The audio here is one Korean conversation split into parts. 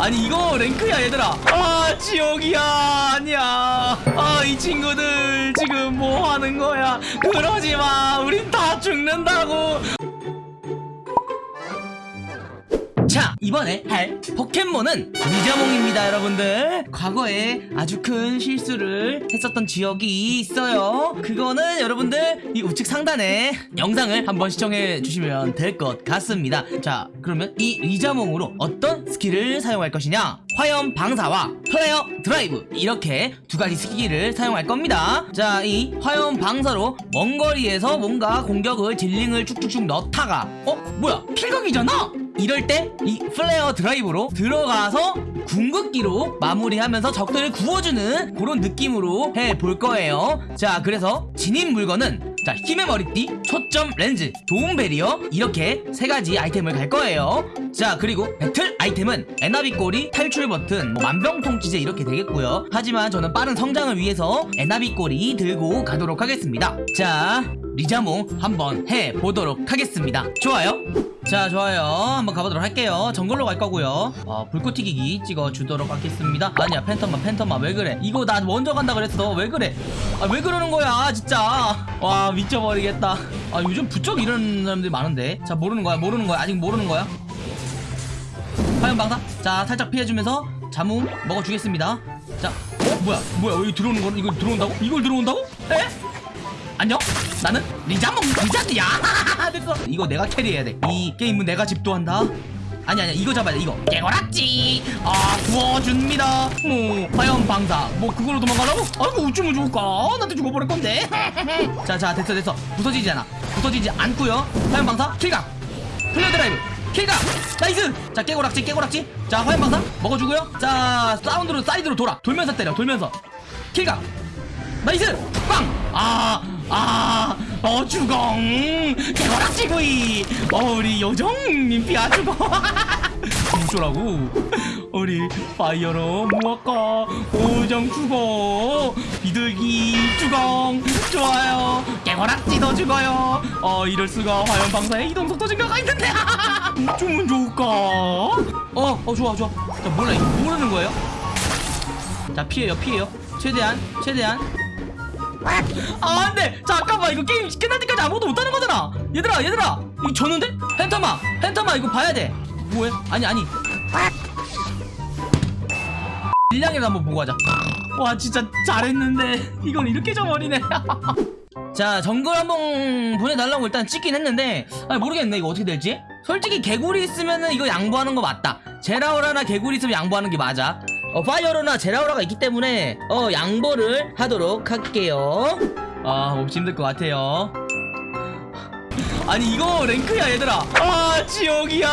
아니 이거 rank야 얘들아. 아 지옥이야. 아니야. 아 이 친구들 지금 뭐 하는 거야? 그러지마. 우린 다 죽는다고 자 이번에 할 포켓몬은 리자몽입니다 여러분들. 과거에 아주 큰 실수를 했었던 지역이 있어요. 그거는 여러분들 이 우측 상단에 영상을 한번 시청해 주시면 될 것 같습니다. 자 그러면 이 리자몽으로 어떤 스킬을 사용할 것이냐? 화염 방사와 플레어 드라이브. 이렇게 두 가지 스킬을 사용할 겁니다. 자 이 화염 방사로 먼 거리에서 뭔가 공격을 dealing을 쭉쭉쭉 넣다가 어? 뭐야? kill각이잖아 이럴 때 이 플레어 드라이브로 들어가서 궁극기로 마무리하면서 적들을 구워주는 그런 느낌으로 해볼 거예요. 자 그래서 지닌 물건은 자 힘의 머리띠, 초점 렌즈, 도움 배리어 이렇게 세 가지 아이템을 갈 거예요. 자 그리고 배틀 아이템은 에나비 꼬리, 탈출 버튼, 뭐 만병통치제 이렇게 되겠고요. 하지만 저는 빠른 성장을 위해서 에나비 꼬리 들고 가도록 하겠습니다. 자 리자몽 한번 해보도록 하겠습니다. 좋아요 자 좋아요. 한번 가보도록 할게요. 정글로 갈 거고요. 어, 불꽃 튀기기 찍어 주도록 하겠습니다. 아니야 팬텀마 팬텀마 왜 그래? 이거 나 먼저 간다 그랬어. 왜 그래? 아 왜 그러는 거야 진짜? 와 미쳐버리겠다. 아 요즘 부쩍 이런 사람들이 많은데? 자 모르는 거야 모르는 거야. 아직 모르는 거야. 화염 방사. 자 살짝 피해주면서 자몽 먹어주겠습니다. 자 어? 뭐야 뭐야? 여기 들어오는 거 이거 들어온다고? 이걸 들어온다고? 에? 안녕? 나는 리자몽 리자드야. 됐어. 이거 내가 carry해야 돼이 게임은 내가 집도한다. 아니 아니 이거 잡아야 돼 이거. 깨거락지. 아 구워줍니다. 뭐 화염 방사. 뭐 그걸로 도망가라고? 아이고 어쩌면 좋을까? 나한테 죽어버릴 건데. 자자 됐어 됐어. 부서지지 않아. 부서지지 않고요. 화염 방사 kill각. 플레어 드라이브 kill각. nice! 자 깨고락지 깨고락지. 자 화염 방사 먹어주고요. 자 사운드로 사이드로 돌아. 돌면서 때려 돌면서. 킬각. 나이스! 빵아 아, 어, 주공! 개거락지 구이! 어, 우리 요정님 피아 주공! 어쩌라고? 우리 파이어로 무화과 오정 주공! 비둘기 주공! 좋아요! 개거락지도 죽어요! 어, 이럴수가 화염 방사에 이동 속도 증가가 있는데! 어쩌면 좋을까? 어, 어, 좋아, 좋아. 자, 몰라, 이거 모르는 거예요? 자, 피해요, 피해요. 최대한, 최대한. 아 안돼. 잠깐만 이거 게임 끝날 때까지 아무것도 못하는 거잖아. 얘들아 얘들아. 이거 졌는데? 펜타마 펜타마 이거 봐야 돼. 뭐해? 아니 아니. 일량이라 한번 보고 하자. 와 진짜 잘했는데. 이건 이렇게 져버리네. 자 정글 한번 보내달라고 일단 찍긴 했는데. 아 모르겠네 이거 어떻게 될지. 솔직히 개구리 있으면은 이거 양보하는 거 맞다. 제라오라나 개구리 있으면 양보하는 게 맞아 어, 파이어로나 제라오라가 있기 때문에 어 양보를 하도록 할게요. 아 몹시 힘들 것 같아요. 아니 이거 랭크야 얘들아. 아 지옥이야.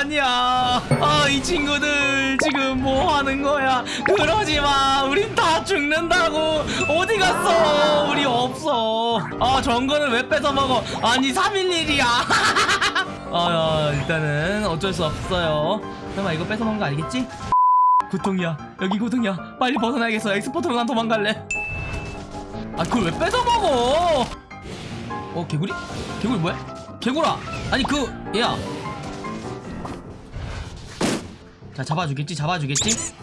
아니야. 아 이 친구들 지금 뭐 하는 거야? 그러지마. 우린 다 죽는다고. 어디 갔어? 우리 없어. 아 정글을 왜 뺏어 먹어? 아니 311이야. 아 일단은 어쩔 수 없어요. 설마 이거 뺏어 먹은 거 아니겠지? 고통이야. 여기 고통이야. 빨리 벗어나야겠어. 엑스포트로 난 도망갈래. 아 그걸 왜 뺏어 먹어? 어 개구리? 개구리 뭐야? 개구라! 아니 그 얘야. 자 잡아주겠지? 잡아주겠지?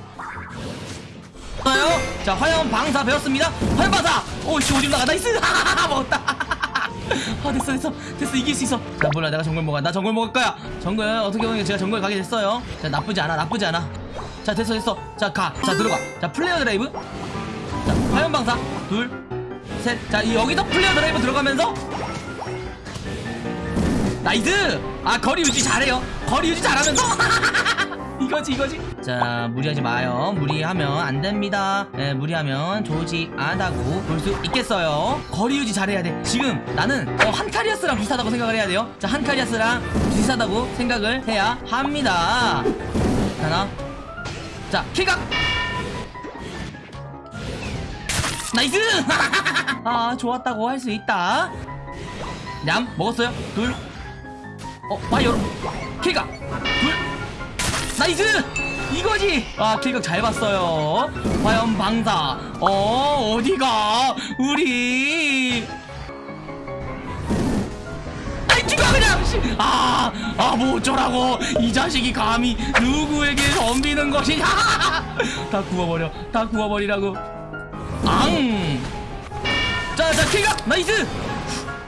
좋아요? 자 화염 방사 배웠습니다. 화염 방사! 오씨 오줌 나가 나이스! 먹었다. 아 됐어 됐어. 됐어 이길 수 있어. 자 몰라. 내가 정글 먹어. 나 정글 먹을 거야. 정글 어떻게 보면 제가 정글 가게 됐어요. 자 나쁘지 않아. 나쁘지 않아 자 됐어 됐어. 자 가. 자 들어가. 자 플레어 드라이브. 자 화염 방사. 둘셋자 여기서 플레어 드라이브 들어가면서. nice! 아 거리 유지 잘해요. 거리 유지 잘하면서. 이거지 이거지. 자 무리하지 마요. 무리하면 안 됩니다. 예, 무리하면 좋지 않다고 볼 수 있겠어요. 거리 유지 잘해야 돼. 지금 나는 어, 한카리아스랑 비슷하다고 생각을 해야 돼요. 자 한카리아스랑 비슷하다고 생각을 해야 합니다. 하나 자 kill각 nice! 아 좋았다고 할 수 있다. 냠 먹었어요. 둘. 어, 파이어. kill각 둘. nice! 이거지! 아 kill각 잘 봤어요. 화염 방사 어 어디가? 우리 그냥 씨. 아, 아, 뭐 어쩌라고. 이 자식이 감히 누구에게 덤비는 것이냐. 다 구워버려. 다 구워버리라고. 앙. 자, 자, kill각. nice.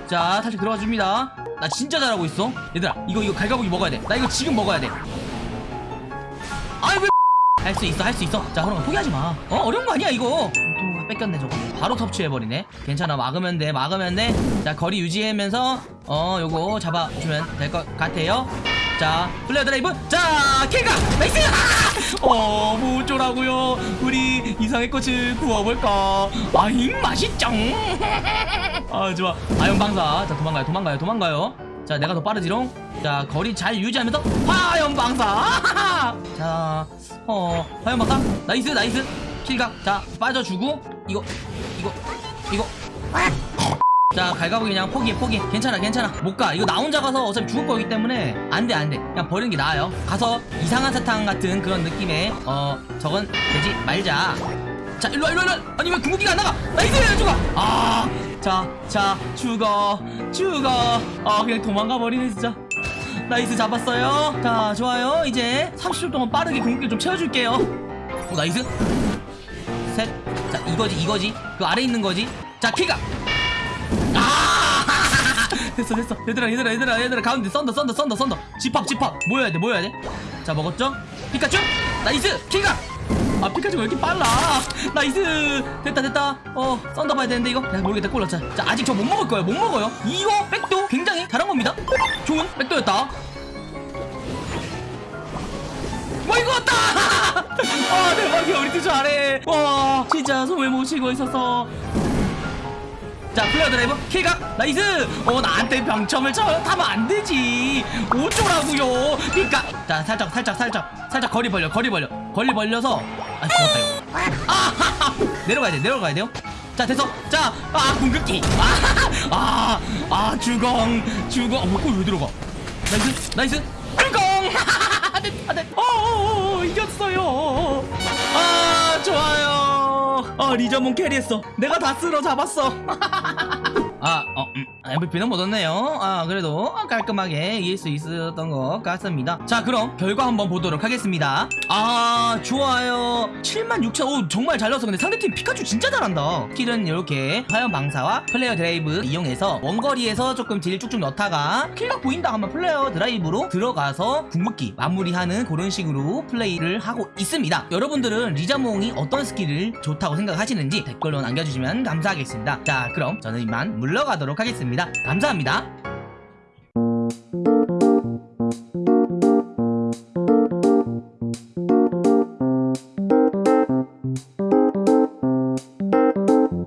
자, 다시 들어가 줍니다. 나 진짜 잘하고 있어. 얘들아 이거 이거 갈가부기 먹어야 돼나 이거 지금 먹어야 돼. 아이 왜 할 수 있어 할 수 있어. 자 그럼 포기하지 마. 어? 어려운 거 아니야 이거 또 뺏겼네 저거. 바로 섭취해버리네. 괜찮아 막으면 돼 막으면 돼자 거리 유지하면서 어 요거 잡아주면 될 것 같아요. 자 플레어 드라이브. 자 kill각 nice! 어 뭐어쩌라고요. 우리 이상해꽃을 구워볼까? 아잉 맛있쩡 아 좋아. 화염 방사. 자 도망가요 도망가요 도망가요. 자 내가 더 빠르지롱? 자 거리 잘 유지하면서 화염 방사. 자어 화연 방사? nice nice. kill각. 자 빠져주고 이거 이거 이거. 자 갈가부기 그냥 포기 포기. 괜찮아 괜찮아. 못 가. 이거 나 혼자 가서 어차피 죽을 거기 때문에 안돼 안돼. 그냥 버리는 게 나아요. 가서 이상한 사탕 같은 그런 느낌의 어 저건 되지 말자. 자 일로와 일로와 일로와. 아니 왜 궁극기가 안 나가? nice! 죽어! 아자자 죽어 죽어. 아 그냥 도망가 버리네 진짜. nice 잡았어요. 자 좋아요. 이제 30초 동안 빠르게 궁극기 좀 채워줄게요. 어 nice. 셋 자 이거지 이거지? 그 아래 있는 거지? 자 kill각 아! 됐어 됐어. 얘들아 얘들아 얘들아 얘들아 가운데 썬더 썬더 썬더 썬더. 집합 집합. 모여야 돼 모여야 돼자 먹었죠? 피카츄? nice! kill각 아 피카츄 왜 이렇게 빨라? nice! 됐다 됐다. 어 썬더 봐야 되는데 이거? 야 모르겠다. 꼴라 자, 자 아직 저 못 먹을 거예요 못 먹어요. 이거 백도 굉장히 잘한 겁니다. 좋은 백도였다. 뭐 이거 왔다 아 대박이야. 우리 팀 잘해. 와 진짜 못 쉬고 있었어 자 플레어 드라이브 kill각 nice! 어 나한테 병첨을 쳐. 타면 안 되지. 어쩌라고요. 그니까 자 살짝 살짝 살짝. 살짝 거리 벌려 거리 벌려. 거리 벌려서. 아 죽었다 이거. 아 내려가야 돼 내려가야 돼요? 자 됐어. 자아 궁극기. 아아 아, 주공 주공 어, 뭐왜 들어가? nice nice. 주공 됐다 됐다 어 이겼어요. 아 좋아요. 아 리자몽 carry했어. 내가 다 쓸어 잡았어 아, 어, 음, MVP는 못 얻네요. 아, 그래도 깔끔하게 이길 수 있었던 것 같습니다. 자, 그럼 결과 한번 보도록 하겠습니다. 아, 좋아요. 76,000, 오, 정말 잘 넣었어. 근데 상대팀 피카츄 진짜 잘한다. 스킬은 이렇게 화염 방사와 플레어 드라이브 이용해서 원거리에서 조금 deal 쭉쭉 넣다가 kill각 보인다 하면 플레어 드라이브로 들어가서 궁극기 마무리하는 그런 식으로 플레이를 하고 있습니다. 여러분들은 리자몽이 어떤 스킬을 좋다고 생각하시는지 댓글로 남겨주시면 감사하겠습니다. 자, 그럼 저는 이만 물러가도록 하겠습니다. 감사합니다.